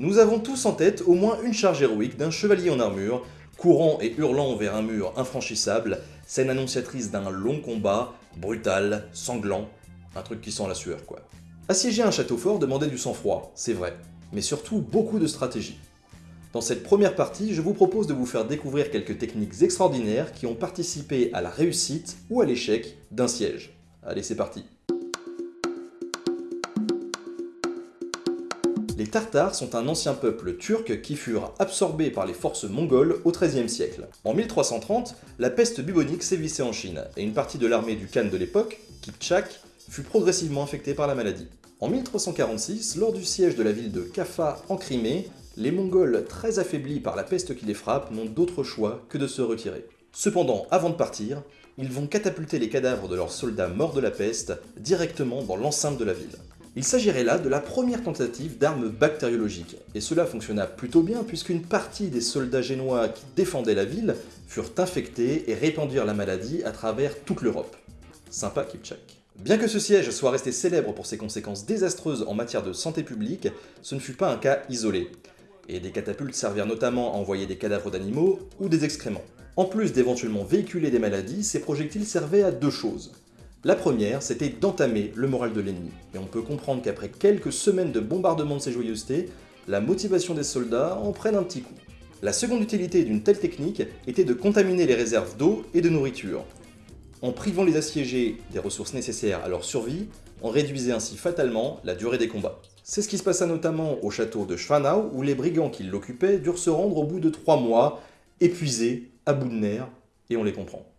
Nous avons tous en tête au moins une charge héroïque d'un chevalier en armure, courant et hurlant vers un mur infranchissable, scène annonciatrice d'un long combat, brutal, sanglant, un truc qui sent la sueur quoi. Assiéger un château fort demandait du sang-froid, c'est vrai, mais surtout beaucoup de stratégie. Dans cette première partie, je vous propose de vous faire découvrir quelques techniques extraordinaires qui ont participé à la réussite ou à l'échec d'un siège. Allez, c'est parti Les Tartares sont un ancien peuple turc qui furent absorbés par les forces mongoles au XIIIe siècle. En 1330, la peste bubonique sévissait en Chine, et une partie de l'armée du Khan de l'époque, Kipchak, fut progressivement infectée par la maladie. En 1346, lors du siège de la ville de Kaffa en Crimée, les Mongols, très affaiblis par la peste qui les frappe, n'ont d'autre choix que de se retirer. Cependant, avant de partir, ils vont catapulter les cadavres de leurs soldats morts de la peste directement dans l'enceinte de la ville. Il s'agirait là de la première tentative d'armes bactériologiques, et cela fonctionna plutôt bien puisqu'une partie des soldats génois qui défendaient la ville furent infectés et répandirent la maladie à travers toute l'Europe. Sympa Kipchak. Bien que ce siège soit resté célèbre pour ses conséquences désastreuses en matière de santé publique, ce ne fut pas un cas isolé, et des catapultes servirent notamment à envoyer des cadavres d'animaux ou des excréments. En plus d'éventuellement véhiculer des maladies, ces projectiles servaient à deux choses. La première, c'était d'entamer le moral de l'ennemi, et on peut comprendre qu'après quelques semaines de bombardement de ces joyeusetés, la motivation des soldats en prenne un petit coup. La seconde utilité d'une telle technique était de contaminer les réserves d'eau et de nourriture. En privant les assiégés des ressources nécessaires à leur survie, on réduisait ainsi fatalement la durée des combats. C'est ce qui se passa notamment au château de Schwanau, où les brigands qui l'occupaient durent se rendre au bout de trois mois, épuisés, à bout de nerfs, et on les comprend.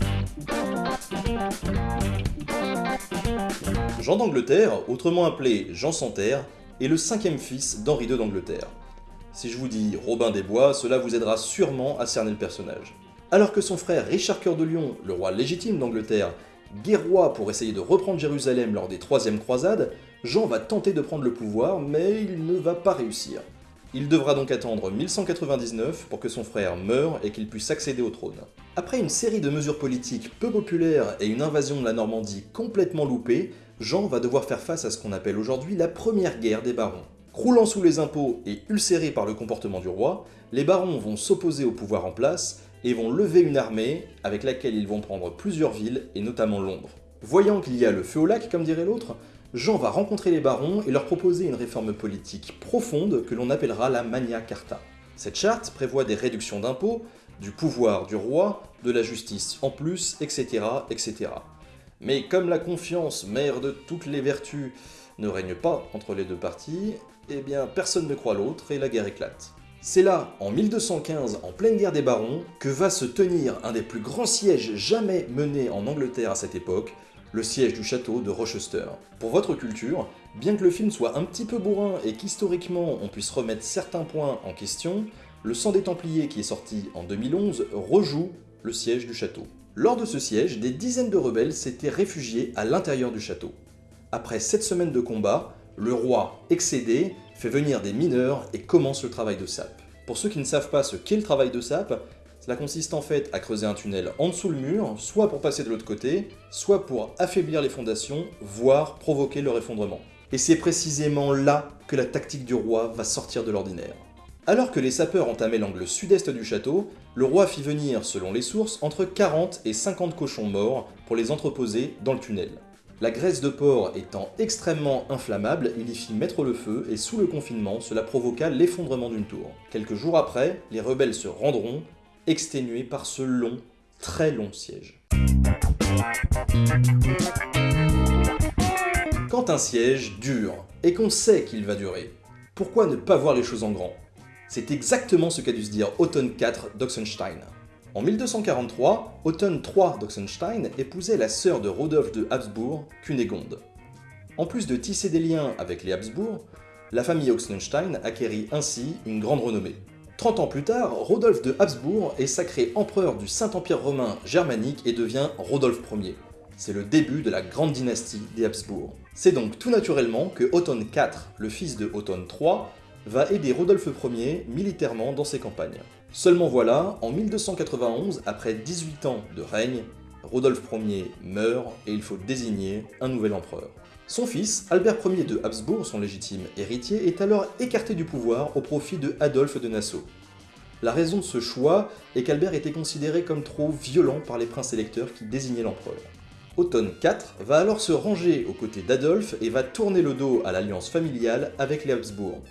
Jean d'Angleterre, autrement appelé Jean Santerre, est le cinquième fils d'Henri II d'Angleterre. Si je vous dis Robin des Bois, cela vous aidera sûrement à cerner le personnage. Alors que son frère Richard Cœur de Lion, le roi légitime d'Angleterre, guerroie pour essayer de reprendre Jérusalem lors des troisièmes croisades, Jean va tenter de prendre le pouvoir, mais il ne va pas réussir. Il devra donc attendre 1199 pour que son frère meure et qu'il puisse accéder au trône. Après une série de mesures politiques peu populaires et une invasion de la Normandie complètement loupée, Jean va devoir faire face à ce qu'on appelle aujourd'hui la première guerre des barons. Croulant sous les impôts et ulcérés par le comportement du roi, les barons vont s'opposer au pouvoir en place et vont lever une armée avec laquelle ils vont prendre plusieurs villes et notamment Londres. Voyant qu'il y a le feu au lac comme dirait l'autre, Jean va rencontrer les barons et leur proposer une réforme politique profonde que l'on appellera la Magna Carta. Cette charte prévoit des réductions d'impôts, du pouvoir du roi, de la justice en plus, etc. etc. Mais comme la confiance, mère de toutes les vertus, ne règne pas entre les deux parties, eh bien personne ne croit l'autre et la guerre éclate. C'est là, en 1215, en pleine guerre des barons, que va se tenir un des plus grands sièges jamais menés en Angleterre à cette époque, le siège du château de Rochester. Pour votre culture, bien que le film soit un petit peu bourrin et qu'historiquement on puisse remettre certains points en question, le sang des Templiers qui est sorti en 2011 rejoue le siège du château. Lors de ce siège, des dizaines de rebelles s'étaient réfugiés à l'intérieur du château. Après sept semaines de combat, le roi, excédé, fait venir des mineurs et commence le travail de sape. Pour ceux qui ne savent pas ce qu'est le travail de sape, cela consiste en fait à creuser un tunnel en dessous le mur, soit pour passer de l'autre côté, soit pour affaiblir les fondations, voire provoquer leur effondrement. Et c'est précisément là que la tactique du roi va sortir de l'ordinaire. Alors que les sapeurs entamaient l'angle sud-est du château, le roi fit venir, selon les sources, entre 40 et 50 cochons morts pour les entreposer dans le tunnel. La graisse de porc étant extrêmement inflammable, il y fit mettre le feu et sous le confinement, cela provoqua l'effondrement d'une tour. Quelques jours après, les rebelles se rendront exténué par ce long, très long siège. Quand un siège dure, et qu'on sait qu'il va durer, pourquoi ne pas voir les choses en grand? C'est exactement ce qu'a dû se dire Otton IV d'Oxenstein. En 1243, Otton III d'Oxenstein épousait la sœur de Rodolphe de Habsbourg, Cunégonde. En plus de tisser des liens avec les Habsbourg, la famille Oxenstein acquérit ainsi une grande renommée. 30 ans plus tard, Rodolphe de Habsbourg est sacré empereur du Saint-Empire romain germanique et devient Rodolphe Ier. C'est le début de la grande dynastie des Habsbourg. C'est donc tout naturellement que Otton IV, le fils de Otton III, va aider Rodolphe Ier militairement dans ses campagnes. Seulement voilà, en 1291, après 18 ans de règne, Rodolphe Ier meurt et il faut désigner un nouvel empereur. Son fils, Albert Ier de Habsbourg, son légitime héritier, est alors écarté du pouvoir au profit de Adolphe de Nassau. La raison de ce choix est qu'Albert était considéré comme trop violent par les princes électeurs qui désignaient l'empereur. Otton IV va alors se ranger aux côtés d'Adolphe et va tourner le dos à l'alliance familiale avec les Habsbourg.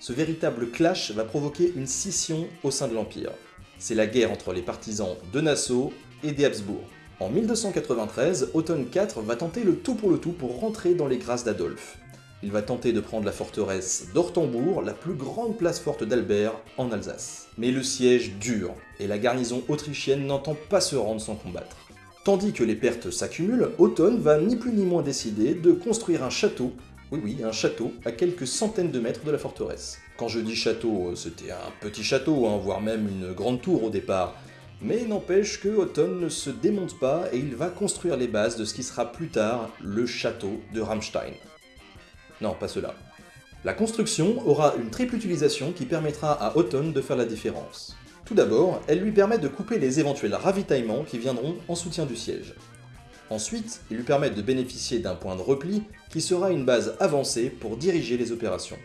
Ce véritable clash va provoquer une scission au sein de l'Empire. C'est la guerre entre les partisans de Nassau et des Habsbourg. En 1293, Otton IV va tenter le tout pour le tout pour rentrer dans les grâces d'Adolphe. Il va tenter de prendre la forteresse d'Ortembourg, la plus grande place forte d'Albert, en Alsace. Mais le siège dure, et la garnison autrichienne n'entend pas se rendre sans combattre. Tandis que les pertes s'accumulent, Otton va ni plus ni moins décider de construire un château, oui oui, un château, à quelques centaines de mètres de la forteresse. Quand je dis château, c'était un petit château, hein, voire même une grande tour au départ, mais n'empêche que Otton ne se démonte pas et il va construire les bases de ce qui sera plus tard le château de Ramstein. Non, pas cela. La construction aura une triple utilisation qui permettra à Otton de faire la différence. Tout d'abord, elle lui permet de couper les éventuels ravitaillements qui viendront en soutien du siège. Ensuite, il lui permet de bénéficier d'un point de repli qui sera une base avancée pour diriger les opérations.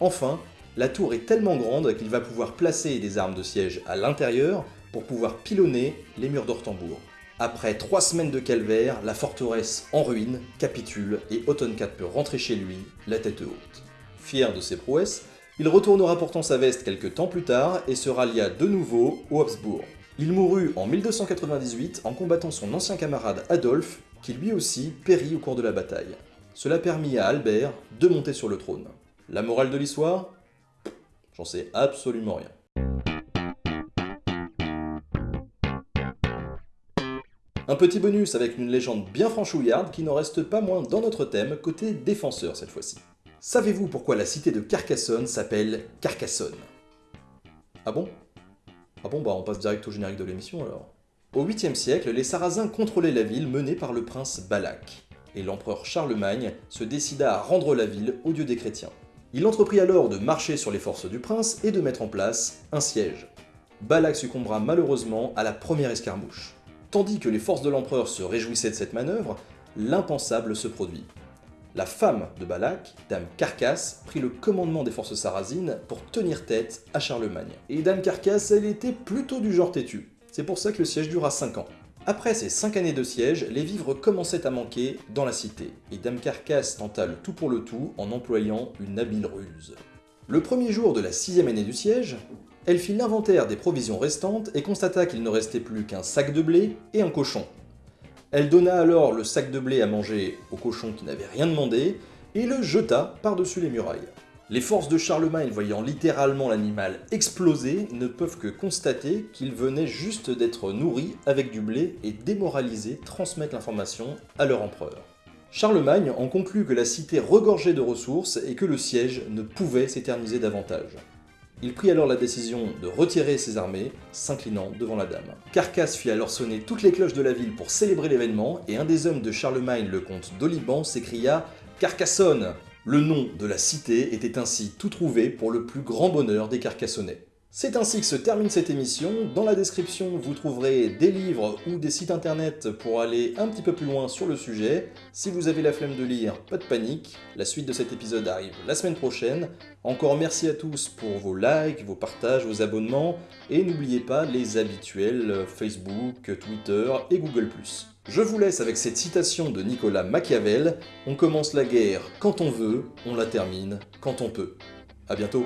Enfin, la tour est tellement grande qu'il va pouvoir placer des armes de siège à l'intérieur pour pouvoir pilonner les murs d'Ortembourg. Après trois semaines de calvaire, la forteresse en ruine capitule et Otton peut rentrer chez lui, la tête haute. Fier de ses prouesses, il retournera pourtant sa veste quelques temps plus tard et se rallia de nouveau aux Habsbourg. Il mourut en 1298 en combattant son ancien camarade Adolphe, qui lui aussi périt au cours de la bataille. Cela permit à Albert de monter sur le trône. La morale de l'histoire? J'en sais absolument rien. Un petit bonus avec une légende bien franchouillarde qui n'en reste pas moins dans notre thème, côté défenseur cette fois-ci. Savez-vous pourquoi la cité de Carcassonne s'appelle Carcassonne? Ah bon? Ah bon, bah on passe direct au générique de l'émission alors. Au 8e siècle, les Sarrasins contrôlaient la ville menée par le prince Balak, et l'empereur Charlemagne se décida à rendre la ville au dieu des chrétiens. Il entreprit alors de marcher sur les forces du prince et de mettre en place un siège. Balak succombera malheureusement à la première escarmouche. Tandis que les forces de l'empereur se réjouissaient de cette manœuvre, l'impensable se produit. La femme de Balak, Dame Carcasse, prit le commandement des forces sarrasines pour tenir tête à Charlemagne. Et Dame Carcasse, elle était plutôt du genre têtu. C'est pour ça que le siège dura 5 ans. Après ces 5 années de siège, les vivres commençaient à manquer dans la cité, et Dame Carcasse tenta le tout pour le tout en employant une habile ruse. Le premier jour de la sixième année du siège, elle fit l'inventaire des provisions restantes et constata qu'il ne restait plus qu'un sac de blé et un cochon. Elle donna alors le sac de blé à manger au cochon qui n'avait rien demandé et le jeta par-dessus les murailles. Les forces de Charlemagne voyant littéralement l'animal exploser ne peuvent que constater qu'il venait juste d'être nourri avec du blé et démoralisé transmettre l'information à leur empereur. Charlemagne en conclut que la cité regorgeait de ressources et que le siège ne pouvait s'éterniser davantage. Il prit alors la décision de retirer ses armées, s'inclinant devant la dame. Carcasse fit alors sonner toutes les cloches de la ville pour célébrer l'événement, et un des hommes de Charlemagne, le comte d'Oliban, s'écria « Carcassonne !» Le nom de la cité était ainsi tout trouvé pour le plus grand bonheur des Carcassonnais. C'est ainsi que se termine cette émission. Dans la description, vous trouverez des livres ou des sites internet pour aller un petit peu plus loin sur le sujet. Si vous avez la flemme de lire, pas de panique, la suite de cet épisode arrive la semaine prochaine. Encore merci à tous pour vos likes, vos partages, vos abonnements, et n'oubliez pas les habituels Facebook, Twitter et Google+. Je vous laisse avec cette citation de Nicolas Machiavel, on commence la guerre quand on veut, on la termine quand on peut. A bientôt